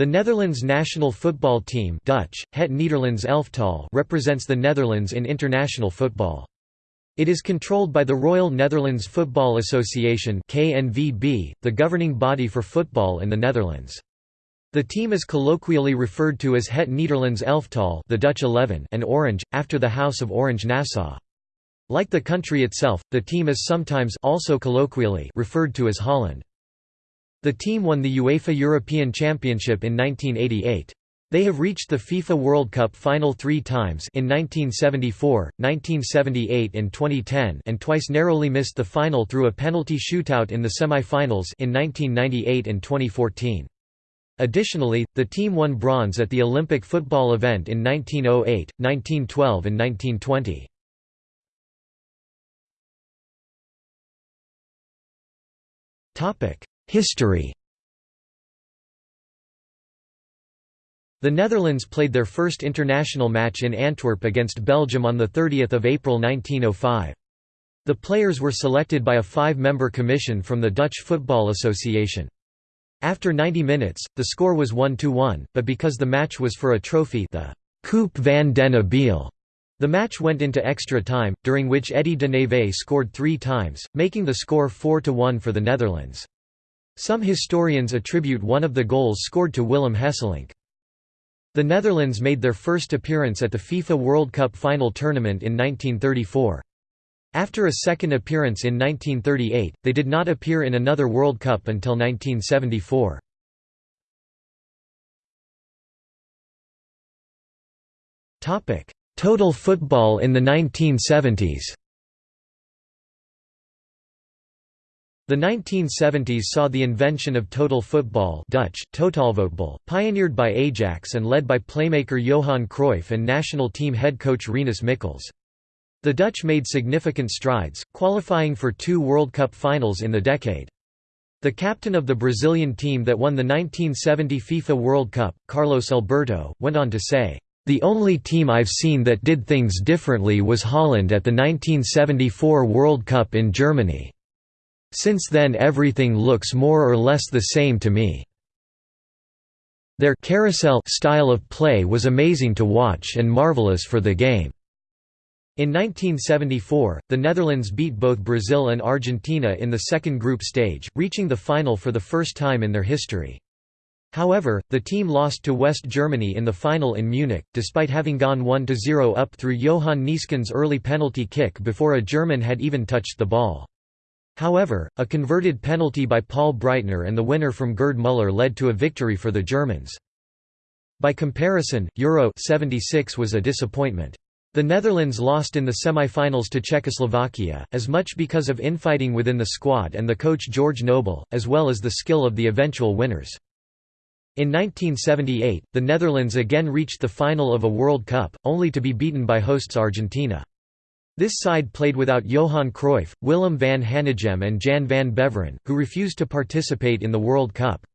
The Netherlands national football team Dutch, Het Nederlands elftal represents the Netherlands in international football. It is controlled by the Royal Netherlands Football Association KNVB, the governing body for football in the Netherlands. The team is colloquially referred to as Het Nederlands elftal the Dutch 11 and Orange, after the House of Orange Nassau. Like the country itself, the team is sometimes also colloquially referred to as Holland. The team won the UEFA European Championship in 1988. They have reached the FIFA World Cup final three times in 1974, 1978 and 2010 and twice narrowly missed the final through a penalty shootout in the semi-finals in 1998 and 2014. Additionally, the team won bronze at the Olympic football event in 1908, 1912 and 1920. History The Netherlands played their first international match in Antwerp against Belgium on 30 April 1905. The players were selected by a five-member commission from the Dutch Football Association. After 90 minutes, the score was 1–1, but because the match was for a trophy the Coupe van den Abeele, the match went into extra time, during which Eddie de Neve scored three times, making the score 4–1 for the Netherlands. Some historians attribute one of the goals scored to Willem Hesselink. The Netherlands made their first appearance at the FIFA World Cup final tournament in 1934. After a second appearance in 1938, they did not appear in another World Cup until 1974. Total football in the 1970s The 1970s saw the invention of total football Dutch, pioneered by Ajax and led by playmaker Johan Cruyff and national team head coach Rinus Michels. The Dutch made significant strides, qualifying for two World Cup finals in the decade. The captain of the Brazilian team that won the 1970 FIFA World Cup, Carlos Alberto, went on to say, "...the only team I've seen that did things differently was Holland at the 1974 World Cup in Germany." Since then everything looks more or less the same to me. Their carousel style of play was amazing to watch and marvelous for the game. In 1974, the Netherlands beat both Brazil and Argentina in the second group stage, reaching the final for the first time in their history. However, the team lost to West Germany in the final in Munich, despite having gone 1–0 up through Johan Neeskens' early penalty kick before a German had even touched the ball. However, a converted penalty by Paul Breitner and the winner from Gerd Müller led to a victory for the Germans. By comparison, Euro 76 was a disappointment. The Netherlands lost in the semi-finals to Czechoslovakia, as much because of infighting within the squad and the coach George Knobel, as well as the skill of the eventual winners. In 1978, the Netherlands again reached the final of a World Cup, only to be beaten by hosts Argentina. This side played without Johan Cruyff, Willem van Hanegem and Jan van Beveren, who refused to participate in the World Cup.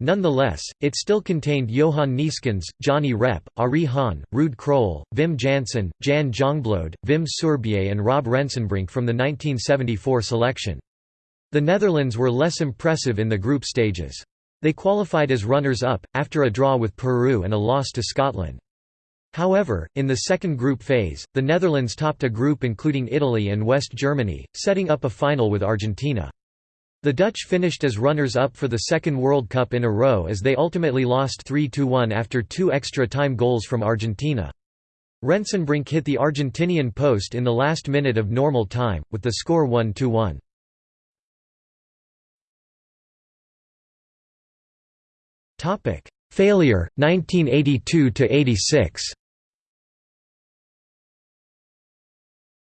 Nonetheless, it still contained Johan Neeskens, Johnny Rep, Arie Haan, Ruud Krol, Wim Jansen, Jan Jongbloed, Wim Suurbier and Rob Rensenbrink from the 1974 selection. The Netherlands were less impressive in the group stages. They qualified as runners-up, after a draw with Peru and a loss to Scotland. However, in the second group phase, the Netherlands topped a group including Italy and West Germany, setting up a final with Argentina. The Dutch finished as runners-up for the second World Cup in a row as they ultimately lost 3–1 after two extra-time goals from Argentina. Rensenbrink hit the Argentinian post in the last minute of normal time, with the score 1–1. Failure, 1982–86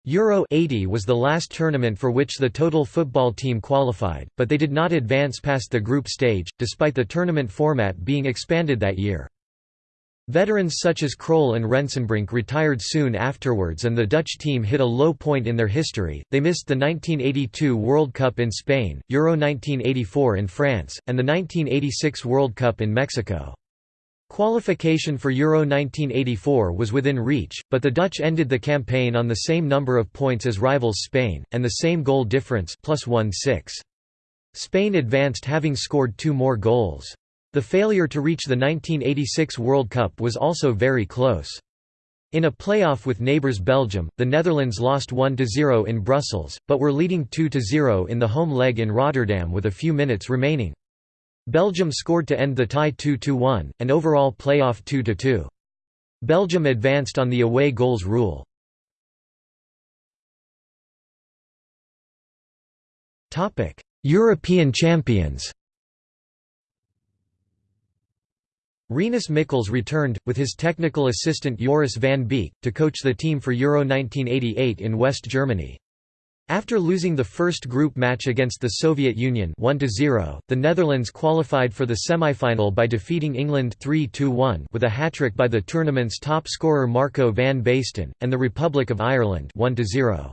Euro 80 was the last tournament for which the total football team qualified, but they did not advance past the group stage, despite the tournament format being expanded that year. Veterans such as Krol and Rensenbrink retired soon afterwards and the Dutch team hit a low point in their history, they missed the 1982 World Cup in Spain, Euro 1984 in France, and the 1986 World Cup in Mexico. Qualification for Euro 1984 was within reach, but the Dutch ended the campaign on the same number of points as rivals Spain, and the same goal difference plus 1 -6. Spain advanced having scored two more goals. The failure to reach the 1986 World Cup was also very close. In a playoff with neighbours Belgium, the Netherlands lost 1–0 in Brussels, but were leading 2–0 in the home leg in Rotterdam with a few minutes remaining. Belgium scored to end the tie 2–1, and overall playoff 2–2. Belgium advanced on the away goals rule. European champions Rinus Michels returned, with his technical assistant Joris van Beek, to coach the team for Euro 1988 in West Germany. After losing the first group match against the Soviet Union 1–0, the Netherlands qualified for the semi-final by defeating England 3–1 with a hat-trick by the tournament's top scorer Marco van Basten, and the Republic of Ireland 1–0.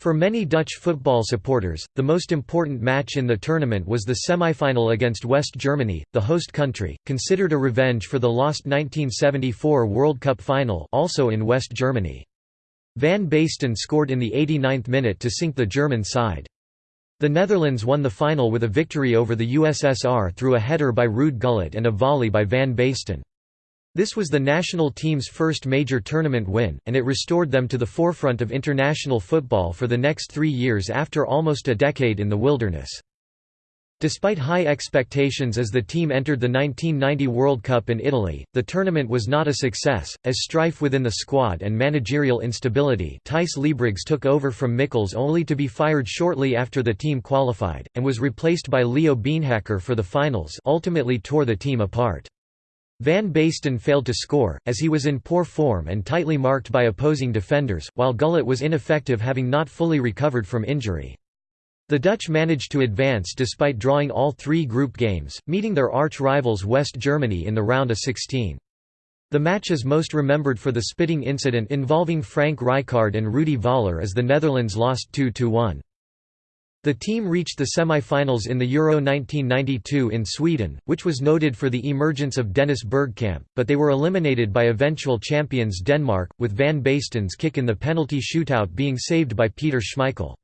For many Dutch football supporters, the most important match in the tournament was the semi-final against West Germany, the host country, considered a revenge for the lost 1974 World Cup final also in West Germany. Van Basten scored in the 89th minute to sink the German side. The Netherlands won the final with a victory over the USSR through a header by Ruud Gullit and a volley by Van Basten. This was the national team's first major tournament win, and it restored them to the forefront of international football for the next three years after almost a decade in the wilderness. Despite high expectations as the team entered the 1990 World Cup in Italy, the tournament was not a success, as strife within the squad and managerial instability Thijs Libregts took over from Michels only to be fired shortly after the team qualified, and was replaced by Leo Beenhakker for the finals ultimately tore the team apart. Van Basten failed to score, as he was in poor form and tightly marked by opposing defenders, while Gullit was ineffective having not fully recovered from injury. The Dutch managed to advance despite drawing all three group games, meeting their arch-rivals West Germany in the round of 16. The match is most remembered for the spitting incident involving Frank Rijkaard and Rudi Voller as the Netherlands lost 2–1. The team reached the semi-finals in the Euro 1992 in Sweden, which was noted for the emergence of Dennis Bergkamp, but they were eliminated by eventual champions Denmark, with Van Basten's kick in the penalty shootout being saved by Peter Schmeichel.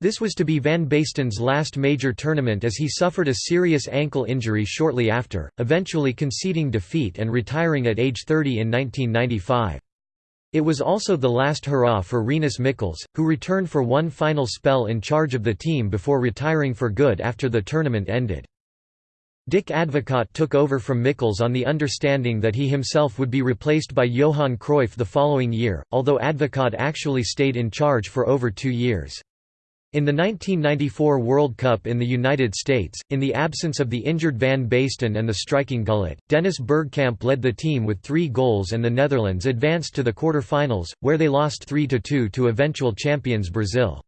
This was to be Van Basten's last major tournament as he suffered a serious ankle injury shortly after, eventually conceding defeat and retiring at age 30 in 1995. It was also the last hurrah for Rinus Michels, who returned for one final spell in charge of the team before retiring for good after the tournament ended. Dick Advocaat took over from Michels on the understanding that he himself would be replaced by Johan Cruyff the following year, although Advocaat actually stayed in charge for over two years. In the 1994 World Cup in the United States, in the absence of the injured Van Basten and the striking Gullit, Dennis Bergkamp led the team with three goals and the Netherlands advanced to the quarter-finals, where they lost 3–2 to eventual champions Brazil.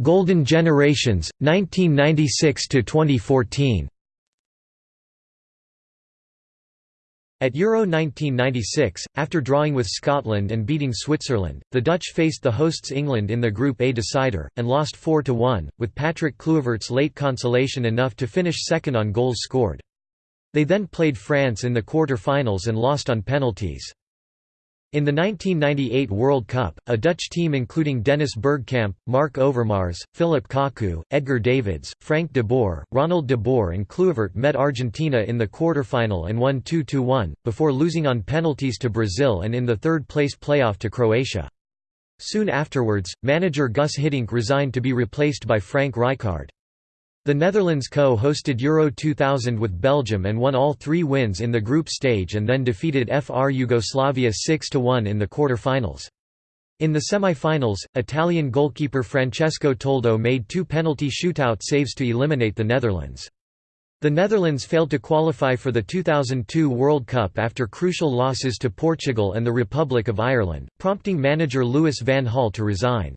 Golden Generations, 1996–2014 At Euro 1996, after drawing with Scotland and beating Switzerland, the Dutch faced the hosts England in the Group A decider, and lost 4–1, with Patrick Kluivert's late consolation enough to finish second on goals scored. They then played France in the quarter-finals and lost on penalties. In the 1998 World Cup, a Dutch team including Dennis Bergkamp, Marc Overmars, Phillip Cocu, Edgar Davids, Frank de Boer, Ronald de Boer and Kluivert met Argentina in the quarter-final and won 2–1, before losing on penalties to Brazil and in the third-place playoff to Croatia. Soon afterwards, manager Gus Hiddink resigned to be replaced by Frank Rijkaard. The Netherlands co-hosted Euro 2000 with Belgium and won all three wins in the group stage and then defeated FR Yugoslavia 6–1 in the quarter-finals. In the semi-finals, Italian goalkeeper Francesco Toldo made two penalty shootout saves to eliminate the Netherlands. The Netherlands failed to qualify for the 2002 World Cup after crucial losses to Portugal and the Republic of Ireland, prompting manager Louis van Gaal to resign.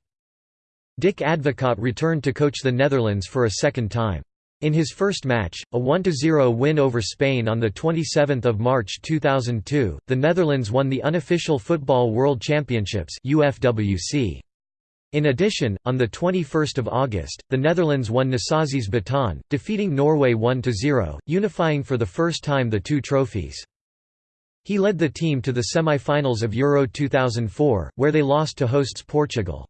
Dick Advocaat returned to coach the Netherlands for a second time. In his first match, a 1–0 win over Spain on 27 March 2002, the Netherlands won the unofficial Football World Championships UFWC. In addition, on 21 August, the Netherlands won Nasazzi's baton, defeating Norway 1–0, unifying for the first time the two trophies. He led the team to the semi-finals of Euro 2004, where they lost to hosts Portugal.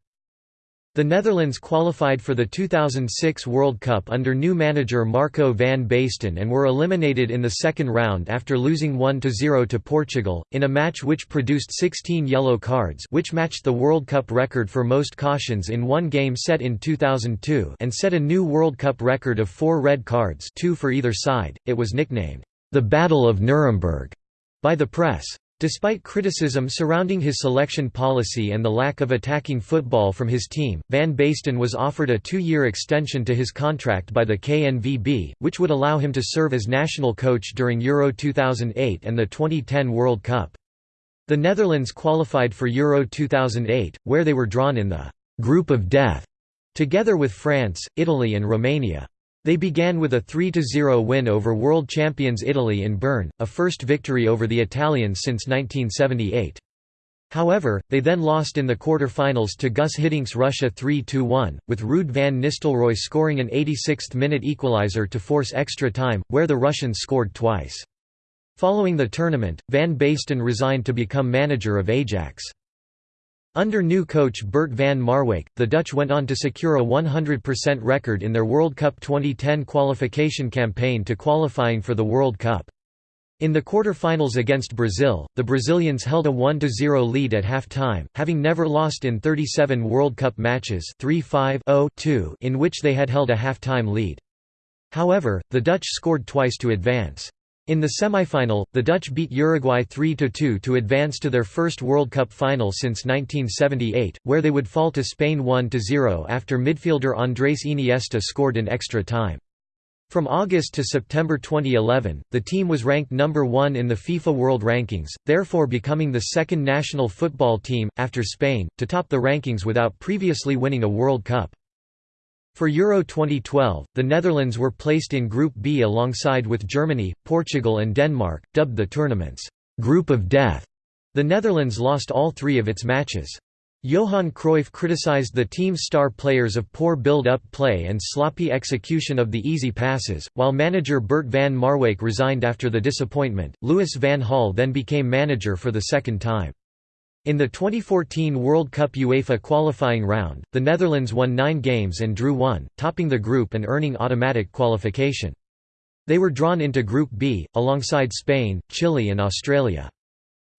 The Netherlands qualified for the 2006 World Cup under new manager Marco van Basten and were eliminated in the second round after losing 1–0 to Portugal, in a match which produced 16 yellow cards which matched the World Cup record for most cautions in one game set in 2002 and set a new World Cup record of four red cards two for either side. It was nicknamed, "...the Battle of Nuremberg", by the press. Despite criticism surrounding his selection policy and the lack of attacking football from his team, Van Basten was offered a two-year extension to his contract by the KNVB, which would allow him to serve as national coach during Euro 2008 and the 2010 World Cup. The Netherlands qualified for Euro 2008, where they were drawn in the «group of death» together with France, Italy and Romania. They began with a 3–0 win over world champions Italy in Bern, a first victory over the Italians since 1978. However, they then lost in the quarter-finals to Gus Hiddink's Russia 3–1, with Ruud van Nistelrooy scoring an 86th-minute equaliser to force extra time, where the Russians scored twice. Following the tournament, Van Basten resigned to become manager of Ajax. Under new coach Bert van Marwijk, the Dutch went on to secure a 100% record in their World Cup 2010 qualification campaign to qualifying for the World Cup. In the quarter-finals against Brazil, the Brazilians held a 1–0 lead at half-time, having never lost in 37 World Cup matches 3-5-0-2 in which they had held a half-time lead. However, the Dutch scored twice to advance. In the semi-final, the Dutch beat Uruguay 3–2 to advance to their first World Cup final since 1978, where they would fall to Spain 1–0 after midfielder Andrés Iniesta scored in extra time. From August to September 2011, the team was ranked number 1 in the FIFA World Rankings, therefore becoming the second national football team, after Spain, to top the rankings without previously winning a World Cup. For Euro 2012, the Netherlands were placed in Group B alongside with Germany, Portugal and Denmark, dubbed the tournament's «Group of Death». The Netherlands lost all three of its matches. Johan Cruyff criticized the team's star players of poor build-up play and sloppy execution of the easy passes, while manager Bert van Marwijk resigned after the disappointment. Louis van Gaal then became manager for the second time. In the 2014 World Cup UEFA qualifying round, the Netherlands won nine games and drew one, topping the group and earning automatic qualification. They were drawn into Group B, alongside Spain, Chile and Australia.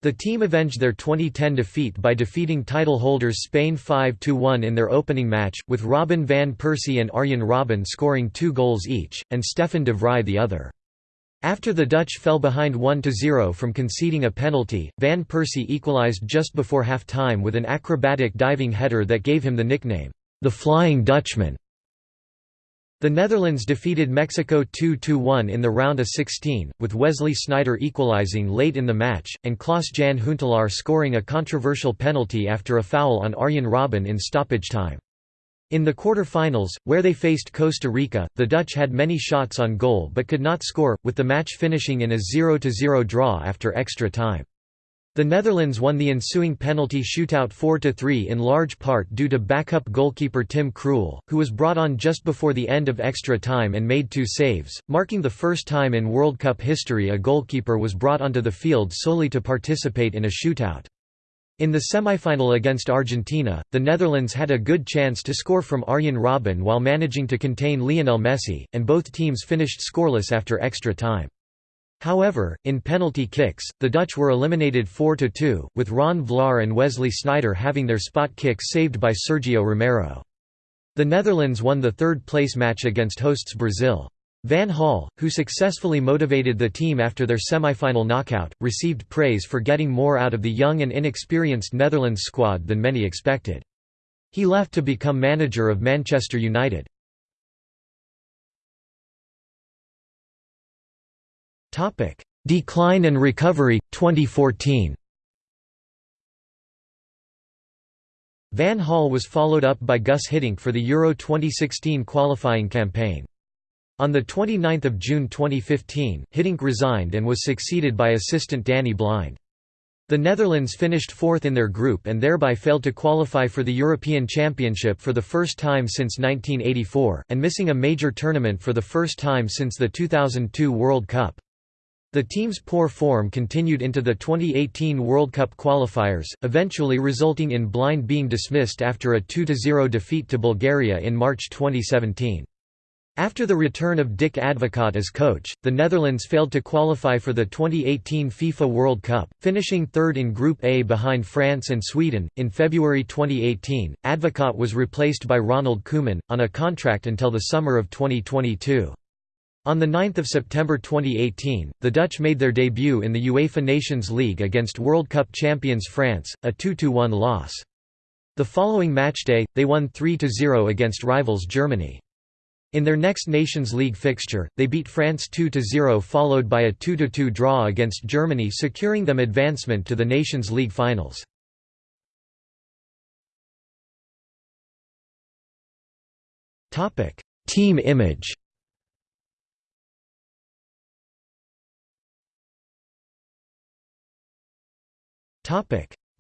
The team avenged their 2010 defeat by defeating title holders Spain 5–1 in their opening match, with Robin van Persie and Arjen Robben scoring two goals each, and Stefan de Vrij the other. After the Dutch fell behind 1–0 from conceding a penalty, Van Persie equalised just before half-time with an acrobatic diving header that gave him the nickname, the Flying Dutchman. The Netherlands defeated Mexico 2–1 in the round of 16, with Wesley Sneijder equalising late in the match, and Klaas-Jan Huntelaar scoring a controversial penalty after a foul on Arjen Robben in stoppage time. In the quarter-finals, where they faced Costa Rica, the Dutch had many shots on goal but could not score, with the match finishing in a 0–0 draw after extra time. The Netherlands won the ensuing penalty shootout 4–3 in large part due to backup goalkeeper Tim Krul, who was brought on just before the end of extra time and made two saves, marking the first time in World Cup history a goalkeeper was brought onto the field solely to participate in a shootout. In the semifinal against Argentina, the Netherlands had a good chance to score from Arjen Robben while managing to contain Lionel Messi, and both teams finished scoreless after extra time. However, in penalty kicks, the Dutch were eliminated 4–2, with Ron Vlaar and Wesley Sneijder having their spot kicks saved by Sergio Romero. The Netherlands won the third-place match against hosts Brazil. Van Gaal, who successfully motivated the team after their semi-final knockout, received praise for getting more out of the young and inexperienced Netherlands squad than many expected. He left to become manager of Manchester United. Decline and recovery, 2014 Van Gaal was followed up by Gus Hiddink for the Euro 2016 qualifying campaign. On 29 June 2015, Hiddink resigned and was succeeded by assistant Danny Blind. The Netherlands finished fourth in their group and thereby failed to qualify for the European Championship for the first time since 1984, and missing a major tournament for the first time since the 2002 World Cup. The team's poor form continued into the 2018 World Cup qualifiers, eventually resulting in Blind being dismissed after a 2–0 defeat to Bulgaria in March 2017. After the return of Dick Advocaat as coach, the Netherlands failed to qualify for the 2018 FIFA World Cup, finishing third in Group A behind France and Sweden. In February 2018, Advocaat was replaced by Ronald Koeman, on a contract until the summer of 2022. On 9 September 2018, the Dutch made their debut in the UEFA Nations League against World Cup champions France, a 2–1 loss. The following matchday, they won 3–0 against rivals Germany. In their next Nations League fixture, they beat France 2–0 followed by a 2–2 draw against Germany securing them advancement to the Nations League finals. Team image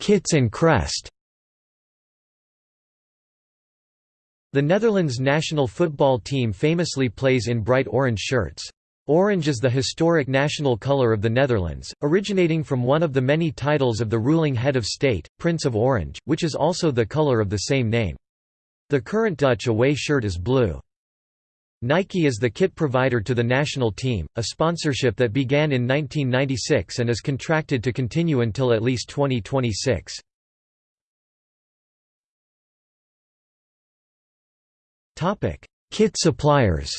Kits and crest. The Netherlands national football team famously plays in bright orange shirts. Orange is the historic national colour of the Netherlands, originating from one of the many titles of the ruling head of state, Prince of Orange, which is also the colour of the same name. The current Dutch away shirt is blue. Nike is the kit provider to the national team, a sponsorship that began in 1996 and is contracted to continue until at least 2026. Topic: Kit suppliers.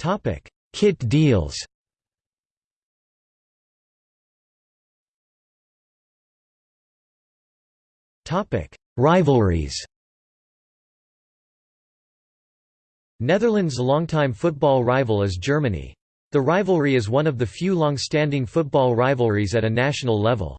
Topic: Kit deals. Topic: Rivalries. Netherlands' longtime football rival is Germany. The rivalry is one of the few long-standing football rivalries at a national level.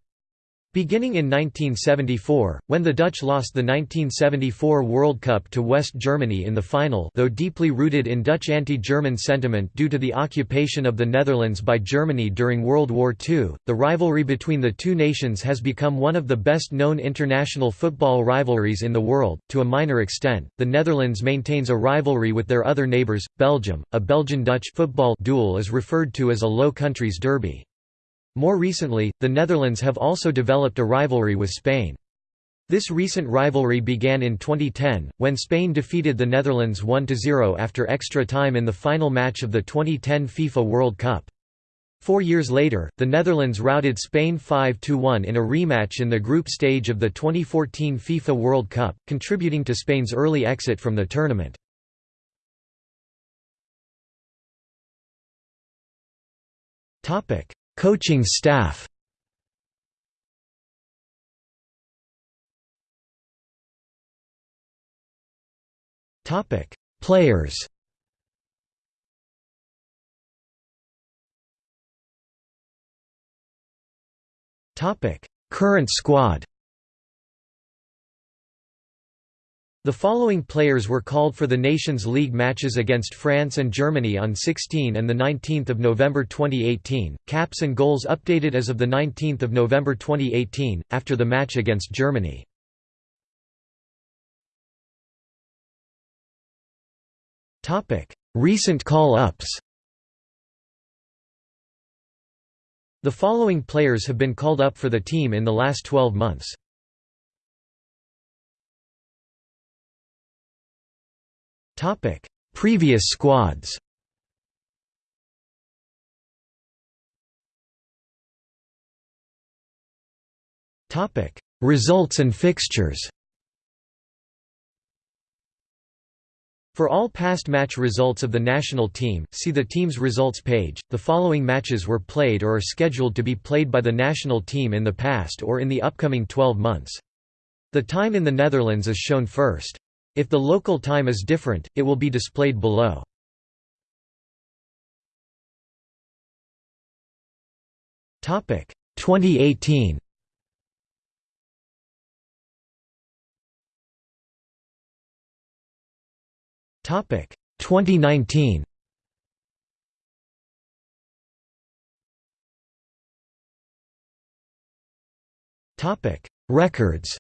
Beginning in 1974, when the Dutch lost the 1974 World Cup to West Germany in the final though deeply rooted in Dutch anti-German sentiment due to the occupation of the Netherlands by Germany during World War II, the rivalry between the two nations has become one of the best-known international football rivalries in the world. To a minor extent, the Netherlands maintains a rivalry with their other neighbours, Belgium. A Belgian-Dutch football duel is referred to as a Low Countries derby. More recently, the Netherlands have also developed a rivalry with Spain. This recent rivalry began in 2010, when Spain defeated the Netherlands 1–0 after extra time in the final match of the 2010 FIFA World Cup. Four years later, the Netherlands routed Spain 5–1 in a rematch in the group stage of the 2014 FIFA World Cup, contributing to Spain's early exit from the tournament. Coaching staff Topic: Players. Topic: Current squad. The following players were called for the Nations League matches against France and Germany on 16 and 19 November 2018, caps and goals updated as of 19 November 2018, after the match against Germany. Recent call-ups The following players have been called up for the team in the last 12 months. Topic: Previous squads. Topic: Results and fixtures. For all past match results of the national team, see the team's results page. The following matches were played or are scheduled to be played by the national team in the past or in the upcoming 12 months. The time in the Netherlands is shown first. If the local time is different, it will be displayed below. Topic 2018. Topic 2019. Topic Records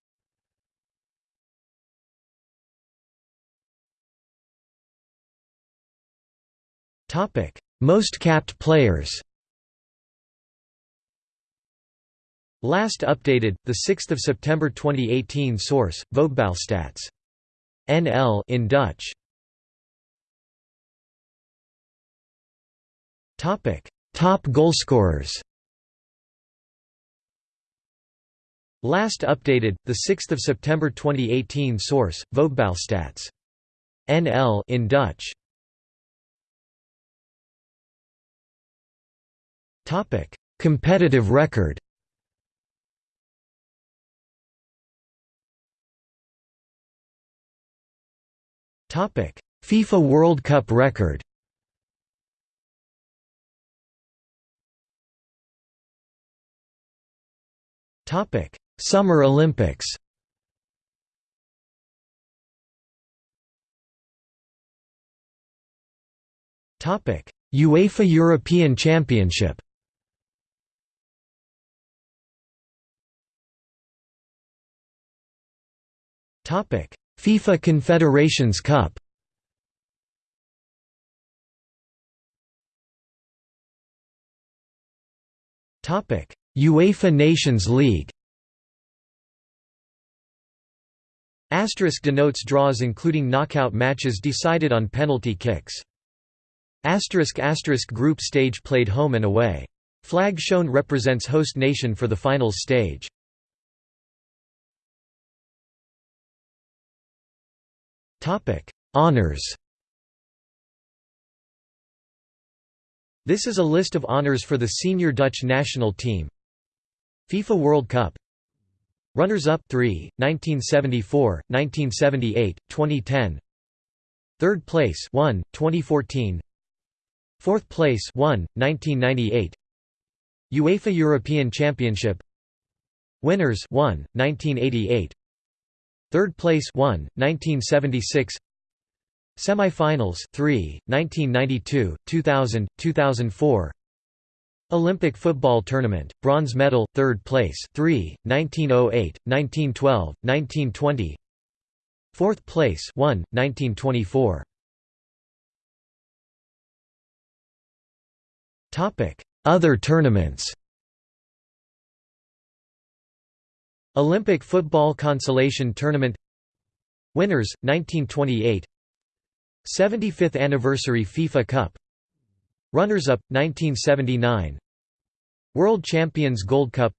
Most capped players Last updated, 6 September 2018 Source, Voetbalstats. NL in Dutch. Topic: Top goalscorers. Last updated, 6 September 2018 Source, Voetbalstats. NL in Dutch. Competitive record. FIFA World Cup record. Topic: Summer Olympics. Topic: UEFA European Championship. FIFA Confederations Cup UEFA Nations League Asterisk denotes draws including knockout matches decided on penalty kicks. Asterisk asterisk group stage played home and away. Flag shown represents host nation for the finals stage. Honors. This is a list of honors for the senior Dutch national team. FIFA World Cup. Runners-up 3, 1974, 1978, 2010. Third place 1, 2014. Fourth place 1, 1998. UEFA European Championship. Winners 1, 1988. Third place 1, 1976 Semi-finals 3, 1992, 2000, 2004 Olympic football tournament, bronze medal, third place 3, 1908, 1912, 1920 Fourth place 1, 1924 Other tournaments Olympic Football Consolation Tournament. Winners, 1928 75th Anniversary FIFA Cup. Runners-up, 1979 World Champions Gold Cup.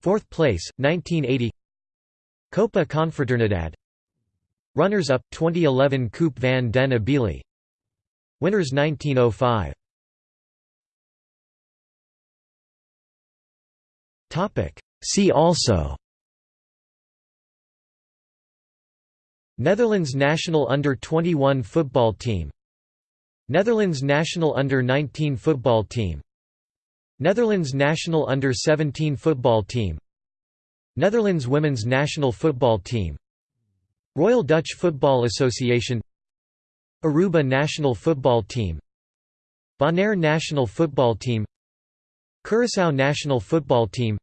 Fourth place, 1980 Copa Confraternidade Runners-up, 2011 Coupe van den Abeele Winners 1905 See also Netherlands national under-21 football team Netherlands national under-19 football team Netherlands national under-17 football team Netherlands women's national football team Royal Dutch Football Association Aruba national football team Bonaire national football team Curaçao national football team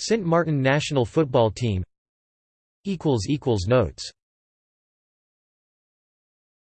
Sint Maarten national football team. Notes